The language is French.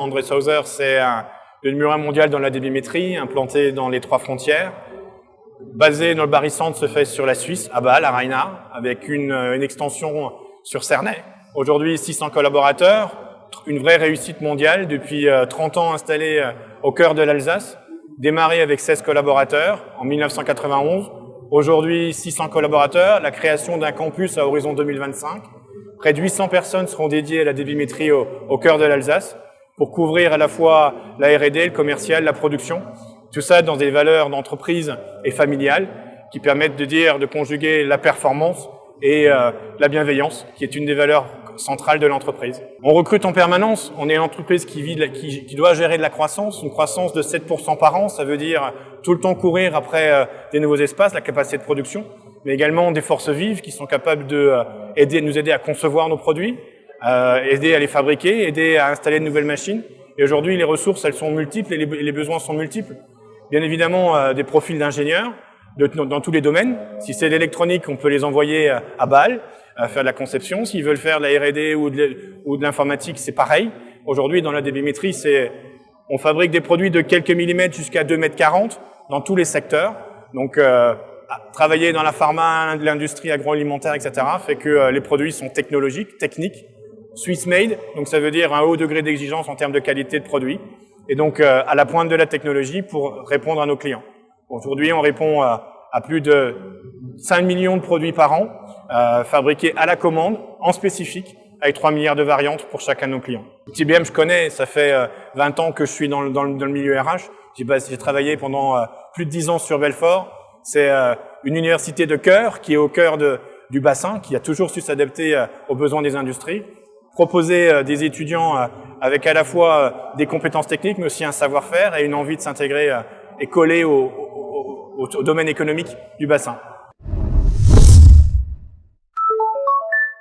André Sauser, c'est le numéro un mondial dans la débimétrie, implanté dans les trois frontières. Basé dans le se fait sur la Suisse, à Bâle, à Reinhard, avec une, une extension sur Cernay. Aujourd'hui, 600 collaborateurs, une vraie réussite mondiale, depuis 30 ans installé au cœur de l'Alsace, démarré avec 16 collaborateurs en 1991, aujourd'hui 600 collaborateurs, la création d'un campus à horizon 2025, près de 800 personnes seront dédiées à la débimétrie au, au cœur de l'Alsace, pour couvrir à la fois la R&D, le commercial, la production, tout ça dans des valeurs d'entreprise et familiales qui permettent de dire, de conjuguer la performance et euh, la bienveillance, qui est une des valeurs centrale de l'entreprise. On recrute en permanence, on est une entreprise qui, vit, qui, qui, doit gérer de la croissance, une croissance de 7% par an, ça veut dire tout le temps courir après euh, des nouveaux espaces, la capacité de production, mais également des forces vives qui sont capables de euh, nous aider à concevoir nos produits, euh, aider à les fabriquer, aider à installer de nouvelles machines. Et aujourd'hui, les ressources, elles sont multiples et les, besoins sont multiples. Bien évidemment, euh, des profils d'ingénieurs, dans tous les domaines. Si c'est l'électronique, on peut les envoyer à Bâle à faire de la conception. S'ils veulent faire de la R&D ou de l'informatique, c'est pareil. Aujourd'hui, dans la débimétrie, c'est on fabrique des produits de quelques millimètres jusqu'à 2 mètres 40 dans tous les secteurs. Donc, euh, travailler dans la pharma, l'industrie agroalimentaire, etc., fait que euh, les produits sont technologiques, techniques, Swiss made, donc ça veut dire un haut degré d'exigence en termes de qualité de produit, et donc euh, à la pointe de la technologie pour répondre à nos clients. Aujourd'hui, on répond à, plus de 5 millions de produits par an, euh, fabriqués à la commande, en spécifique, avec 3 milliards de variantes pour chacun de nos clients. TBM, je connais, ça fait 20 euh, ans que je suis dans le, dans le, dans le milieu RH. J'ai travaillé pendant euh, plus de 10 ans sur Belfort. C'est euh, une université de cœur qui est au cœur de, du bassin, qui a toujours su s'adapter aux besoins des industries, proposer des étudiants avec à la fois des compétences techniques, mais aussi un savoir-faire et une envie de s'intégrer et coller au domaine économique du bassin.